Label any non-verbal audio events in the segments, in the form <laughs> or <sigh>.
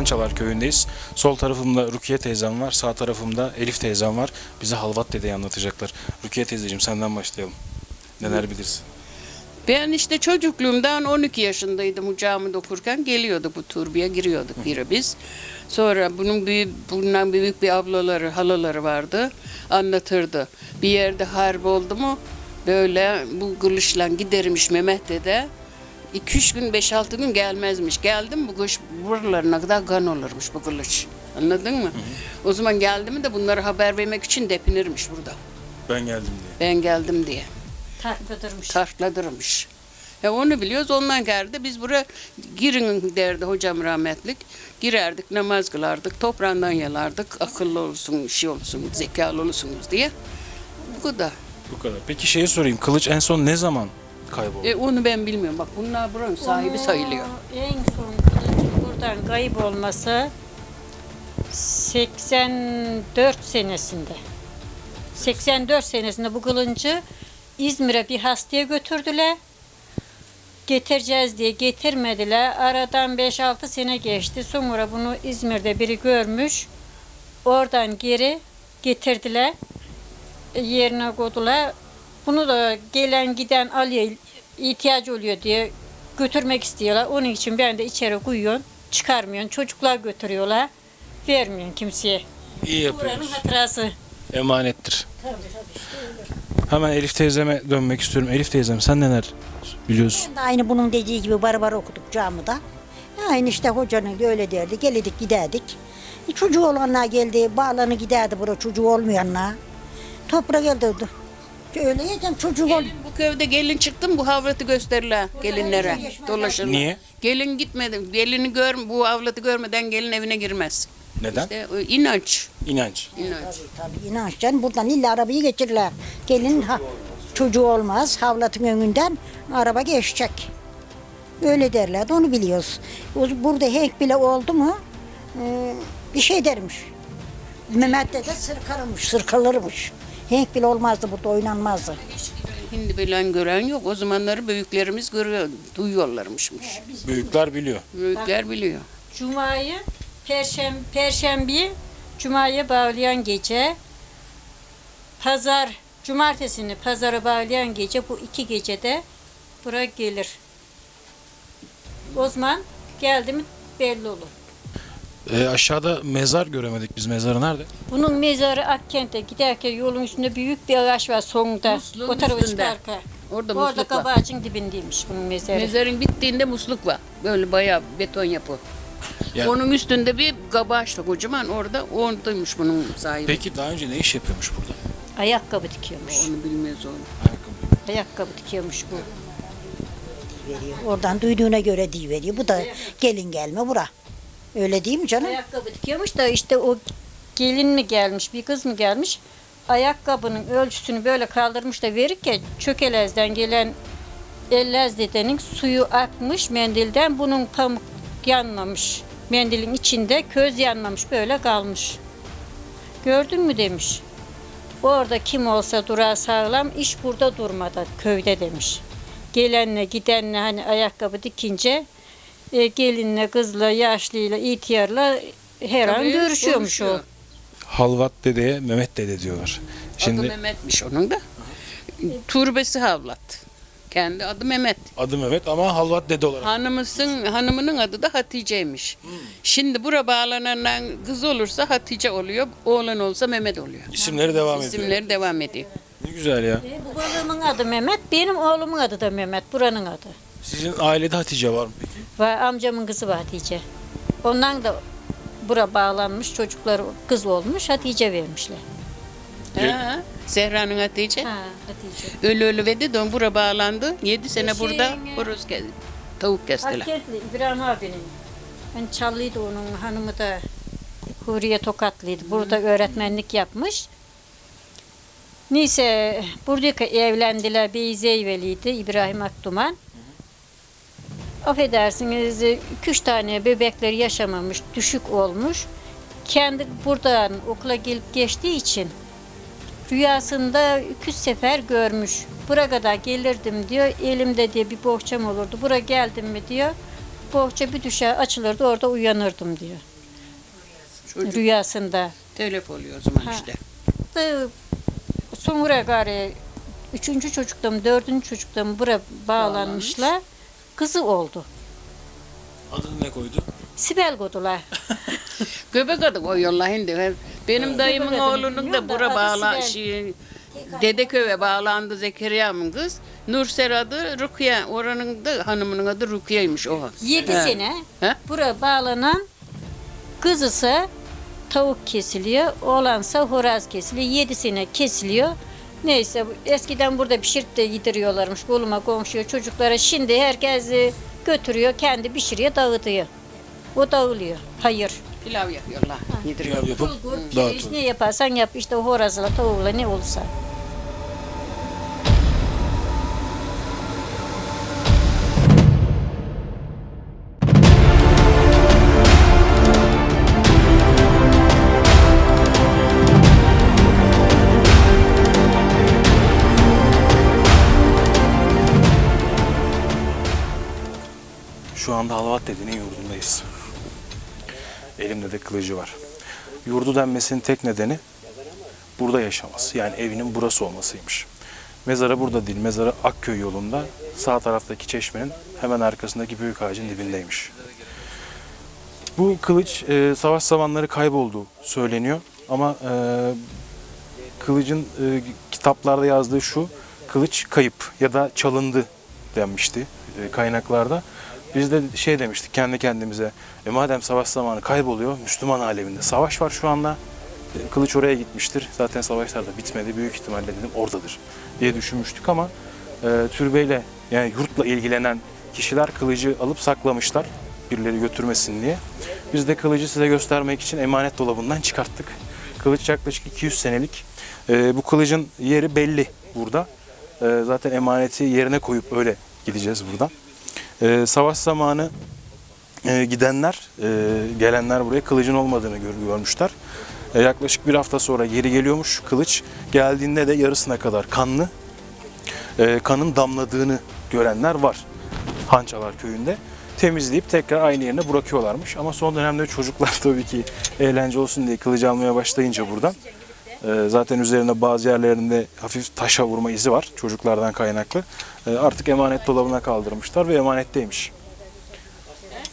Pançalar köyündeyiz. Sol tarafımda Rukiye teyzem var, sağ tarafımda Elif teyzem var. Bize Halvat dedeyi anlatacaklar. Rukiye teyzeciğim senden başlayalım. Neler bilirsin? Ben işte çocukluğumdan 12 yaşındaydım ucağımı dokurken geliyorduk bu turbiye giriyorduk biri biz. Sonra bunun büyük, bundan büyük bir ablaları, halaları vardı. Anlatırdı. Bir yerde harp oldu mu böyle bu kılıçla gidermiş Mehmet dede. 2-3 gün 5-6 gün gelmezmiş. Geldim bu kış buralarına kadar kan olurmuş bu kılıç. Anladın mı? O zaman geldi mi de bunları haber vermek için depinirmiş burada. Ben geldim diye. Ben geldim diye Takladırmış. tartladırmış. Ya onu biliyoruz ondan geldi. Biz buraya girin derdi hocam rahmetlik. Girerdik namaz kılardık. Toprağından yalardık. Akıllı olsun, şey olsun, zekalı olursunuz diye. Bu kadar. Bu kadar. Peki şeyi sorayım. Kılıç en son ne zaman kayboldu? E, onu ben bilmiyorum. Bak bunlar buranın sahibi sayılıyor. En son kılıcın buradan kayıp olması 84 senesinde. 84 senesinde bu kılıncı İzmir'e bir hastaya götürdüler. Getireceğiz diye getirmediler. Aradan 5-6 sene geçti. Sonra bunu İzmir'de biri görmüş. Oradan geri getirdiler. E, Yerine koydular. Bunu da gelen giden alıyor, ihtiyacı oluyor diye götürmek istiyorlar. Onun için ben de içeri koyuyorum. Çıkarmıyorum. Çocuklar götürüyorlar. Vermiyorum kimseye. İyi Buranın yapıyoruz. hatırası. Emanettir. Hemen Elif teyzeme dönmek istiyorum. Elif teyzem sen neler biliyorsun? Ben de aynı bunun dediği gibi barbar okuduk camıda. Aynı işte hocanın öyle derdi. Gelirdik giderdik. E, çocuğu olanlar geldi. Bağlanı giderdi bura çocuğu olmayanlar. Toprak geldi. Öyle yiyeceğim çocuğu ol. Bu köyde gelin çıktım bu havratı gösterirler gelinlere. Dolaşırlar. Niye? Gelin gitmedi. Gelini gör, bu avlatı görmeden gelin evine girmez. Neden? İşte o inanç. İnanç. inanç. Tabii inançtan buradan illa arabayı geçirirler. Gelin ha, çocuğu olmaz. Havlatın önünden araba geçecek. Öyle derlerdi onu biliyoruz. Burada hek bile oldu mu e, bir şey dermiş. Mehmet de sırkarmış, sırkalırmış. Henk bile olmazdı burada oynanmazdı. Hindi bilen gören yok. O zamanları büyüklerimiz görüyor, duyuyorlarmışmış. Büyükler biliyor. Büyükler biliyor. Cuma'yı, perşem, perşembeyi Cuma'ya bağlayan gece, pazar, cumartesini pazara bağlayan gece bu iki gecede buraya gelir. O zaman geldi mi belli olur. Ee, aşağıda mezar göremedik biz. Mezarı nerede? Bunun mezarı Akkent'e giderken yolun üstünde büyük bir ağaç var sonunda. Musluğun o tarafa üstünde. çıkarken. Orada Orada musluk var. kabağacın dibindeymiş bunun mezarı. Mezarın bittiğinde musluk var. Böyle bayağı beton yapı. Yani- Onun üstünde bir kabaçlı kocaman orada oradaymış bunun sahibi. Peki daha önce ne iş yapıyormuş burada? Ayakkabı dikiyormuş. Onu bilmez onu. Ayakkabı dikiyormuş bu. Veriyor. Oradan duyduğuna göre diye veriyor. Bu da gelin gelme bura. Öyle değil mi canım? Ayakkabı dikiyormuş da işte o gelin mi gelmiş, bir kız mı gelmiş? Ayakkabının ölçüsünü böyle kaldırmış da verirken çökelezden gelen ellez dedenin suyu akmış mendilden bunun pamuk yanmamış. Mendilin içinde köz yanmamış böyle kalmış. Gördün mü demiş. Orada kim olsa durar sağlam iş burada durmadı köyde demiş. Gelenle gidenle hani ayakkabı dikince e, gelinle, kızla, yaşlıyla, ihtiyarla her an Tabii, görüşüyormuş o. Halvat dedeye Mehmet dede diyorlar. Adı Şimdi Mehmet'miş onun da. Turbesi Havlat. Kendi adı Mehmet. adı Mehmet ama Halvat dede olarak. Hanımısın, hanımının adı da Hatice'ymiş. Şimdi bura bağlanan kız olursa Hatice oluyor, oğlan olsa Mehmet oluyor. İsimleri devam ediyor. İsimleri devam ediyor. Ne güzel ya. E, bu balığımın adı Mehmet, benim oğlumun adı da Mehmet, buranın adı. Sizin ailede Hatice var mı peki? Ve amcamın kızı var Hatice. Ondan da bura bağlanmış, çocukları kız olmuş, Hatice vermişler. Ha, Zehra'nın Hatice. Ha, Hatice. Ölü ölü verdi de bura bağlandı. 7 sene burada e, horoz kesti. Tavuk kestiler. Akkentli İbrahim abinin. Ben Çallıydı onun hanımı da Huriye Tokatlıydı. Burada öğretmenlik yapmış. Neyse buradaki evlendiler Beyzeyveli'ydi İbrahim Akduman. Affedersiniz iki üç tane bebekleri yaşamamış, düşük olmuş. Kendi buradan okula gelip geçtiği için rüyasında iki üç sefer görmüş. Buraya kadar gelirdim diyor. Elimde diye bir bohçam olurdu. Buraya geldim mi diyor. Bohça bir düşer açılırdı orada uyanırdım diyor. Çocuk rüyasında. telef oluyor o zaman Ha. işte. Da Sonra gari üçüncü çocukta mı dördüncü çocukta mı bura bağlanmışlar. Kızı oldu. Adını ne koydu? Sibel kodular. <laughs> Göbek adı koyuyorlar şimdi. Benim dayımın Göbek oğlunun da bura bağla şey, Dedeköy'e bağlandı Zekeriya'mın kız. Nursel adı Rukiye. Oranın da hanımının adı Rukiye'ymiş o. Yedi He. sene He? bura bağlanan kızısa tavuk kesiliyor, oğlansa horoz kesiliyor. Yedi sene kesiliyor. Neyse bu- eskiden burada pişirip de yediriyorlarmış koluma komşuya çocuklara. Şimdi herkes e, götürüyor kendi pişiriyor dağıtıyor. O dağılıyor. Hayır. Pilav yapıyorlar. Yediriyor. Pilav yapıp Bulgur, pirinç dağıtıyor. ne yaparsan yap işte horozla tavuğla ne olursa. Anda Halvat dedenin yurdundayız. Elimde de kılıcı var. Yurdu denmesinin tek nedeni burada yaşaması. Yani evinin burası olmasıymış. Mezarı burada değil, mezarı Akköy yolunda sağ taraftaki çeşmenin hemen arkasındaki büyük ağacın dibindeymiş. Bu kılıç e, savaş zamanları kaybolduğu söyleniyor ama e, kılıcın e, kitaplarda yazdığı şu, kılıç kayıp ya da çalındı denmişti e, kaynaklarda. Biz de şey demiştik kendi kendimize, e, madem savaş zamanı kayboluyor, Müslüman aleminde savaş var şu anda, e, kılıç oraya gitmiştir. Zaten savaşlar da bitmedi, büyük ihtimalle dedim oradadır diye düşünmüştük ama e, türbeyle yani yurtla ilgilenen kişiler kılıcı alıp saklamışlar birileri götürmesin diye. Biz de kılıcı size göstermek için emanet dolabından çıkarttık. Kılıç yaklaşık 200 senelik. E, bu kılıcın yeri belli burada. E, zaten emaneti yerine koyup öyle gideceğiz buradan. E, savaş zamanı e, gidenler, e, gelenler buraya kılıcın olmadığını gör- görmüşler. E, yaklaşık bir hafta sonra geri geliyormuş kılıç. Geldiğinde de yarısına kadar kanlı. E, kanın damladığını görenler var. Hançalar köyünde. Temizleyip tekrar aynı yerine bırakıyorlarmış. Ama son dönemde çocuklar <laughs> tabii ki eğlence olsun diye kılıcı almaya başlayınca buradan. E, zaten üzerinde bazı yerlerinde hafif taşa vurma izi var çocuklardan kaynaklı. E, artık emanet dolabına kaldırmışlar ve emanetteymiş.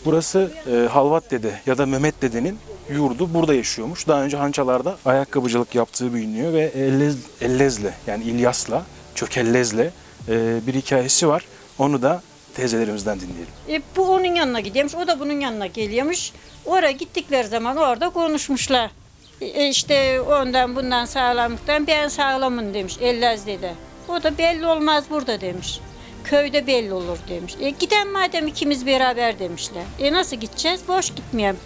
Burası e, Halvat Dede ya da Mehmet Dede'nin yurdu burada yaşıyormuş. Daha önce Hançalar'da ayakkabıcılık yaptığı biliniyor ve Ellez, Ellez'le yani İlyas'la, Çökellez'le e, bir hikayesi var. Onu da teyzelerimizden dinleyelim. E, bu onun yanına gidiyormuş, o da bunun yanına geliyormuş. Oraya gittikleri zaman orada konuşmuşlar. E, işte ondan bundan sağlamlıktan ben sağlamım demiş Ellez dede. O da belli olmaz burada demiş. Köyde belli olur demiş. E, giden madem ikimiz beraber demişler. E nasıl gideceğiz? Boş gitmeyelim.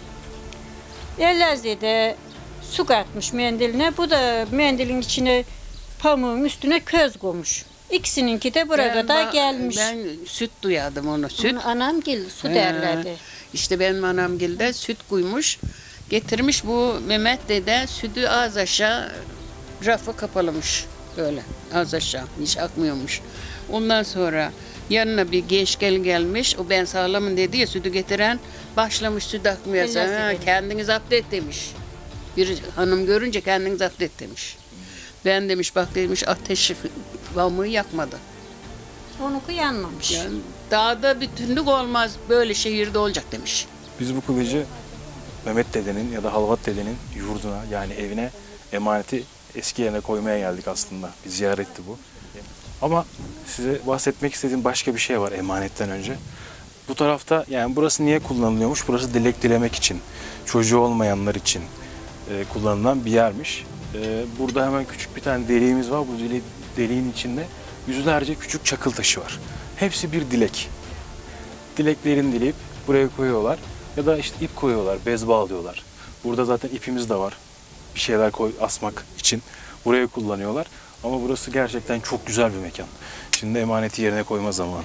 Ellez dede su katmış mendiline. Bu da mendilin içine pamuğun üstüne köz koymuş. İkisininki de burada Ben da gelmiş. Ben süt duyadım onu. Süt. Onu anam gel su derlerdi. İşte benim anamgilde süt kuymuş. Getirmiş bu Mehmet dede sütü az aşağı rafı kapalımış. Böyle az aşağı hiç akmıyormuş. Ondan sonra yanına bir genç gelin gelmiş. O ben sağlamın dedi ya sütü getiren başlamış süt. Ellez Ha, kendiniz zapt et demiş. Bir hanım görünce kendiniz zapt et demiş. Ben demiş bak demiş ateşi pamuğu yakmadı. Onunki yanmamış. Yani dağda bütünlük olmaz böyle şehirde olacak demiş. Biz bu kılıcı Mehmet dedenin ya da Halvat dedenin yurduna yani evine emaneti eski yerine koymaya geldik aslında. Bir ziyaretti bu. Ama size bahsetmek istediğim başka bir şey var emanetten önce. Bu tarafta yani burası niye kullanılıyormuş? Burası dilek dilemek için, çocuğu olmayanlar için e, kullanılan bir yermiş. E, burada hemen küçük bir tane deliğimiz var. Bu deli- deliğin içinde yüzlerce küçük çakıl taşı var. Hepsi bir dilek. Dileklerini dileyip buraya koyuyorlar. Ya da işte ip koyuyorlar, bez bağlıyorlar. Burada zaten ipimiz de var. Bir şeyler koy, asmak için buraya kullanıyorlar. Ama burası gerçekten çok güzel bir mekan. Şimdi emaneti yerine koyma zamanı.